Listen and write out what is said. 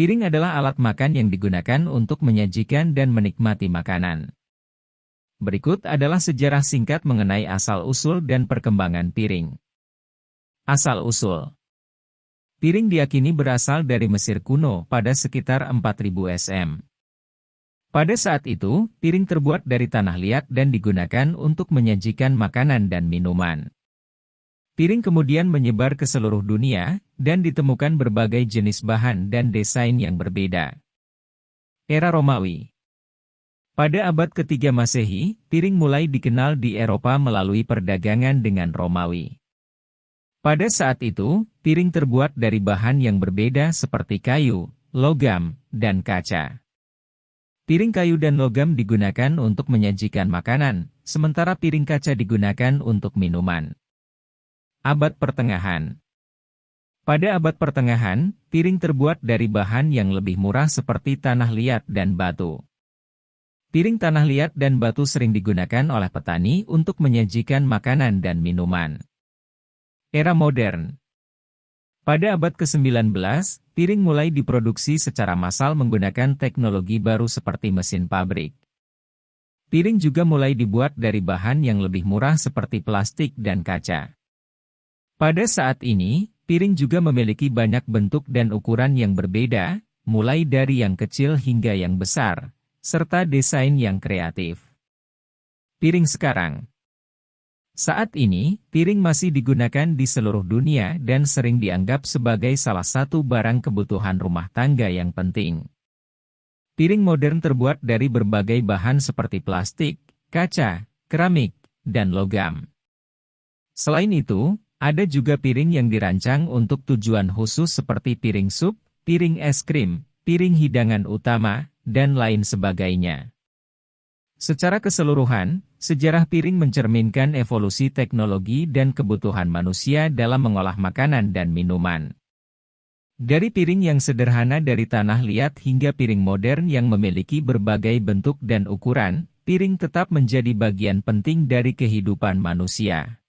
Piring adalah alat makan yang digunakan untuk menyajikan dan menikmati makanan. Berikut adalah sejarah singkat mengenai asal-usul dan perkembangan piring. Asal-usul Piring diakini berasal dari Mesir kuno pada sekitar 4000 SM. Pada saat itu, piring terbuat dari tanah liat dan digunakan untuk menyajikan makanan dan minuman. Piring kemudian menyebar ke seluruh dunia, dan ditemukan berbagai jenis bahan dan desain yang berbeda. Era Romawi Pada abad ketiga Masehi, piring mulai dikenal di Eropa melalui perdagangan dengan Romawi. Pada saat itu, piring terbuat dari bahan yang berbeda seperti kayu, logam, dan kaca. Piring kayu dan logam digunakan untuk menyajikan makanan, sementara piring kaca digunakan untuk minuman. Abad Pertengahan Pada abad pertengahan, piring terbuat dari bahan yang lebih murah seperti tanah liat dan batu. Piring tanah liat dan batu sering digunakan oleh petani untuk menyajikan makanan dan minuman. Era modern pada abad ke-19, piring mulai diproduksi secara massal menggunakan teknologi baru seperti mesin pabrik. Piring juga mulai dibuat dari bahan yang lebih murah seperti plastik dan kaca. Pada saat ini, piring juga memiliki banyak bentuk dan ukuran yang berbeda, mulai dari yang kecil hingga yang besar, serta desain yang kreatif. Piring sekarang saat ini, piring masih digunakan di seluruh dunia dan sering dianggap sebagai salah satu barang kebutuhan rumah tangga yang penting. Piring modern terbuat dari berbagai bahan seperti plastik, kaca, keramik, dan logam. Selain itu, ada juga piring yang dirancang untuk tujuan khusus seperti piring sup, piring es krim, piring hidangan utama, dan lain sebagainya. Secara keseluruhan, sejarah piring mencerminkan evolusi teknologi dan kebutuhan manusia dalam mengolah makanan dan minuman. Dari piring yang sederhana dari tanah liat hingga piring modern yang memiliki berbagai bentuk dan ukuran, piring tetap menjadi bagian penting dari kehidupan manusia.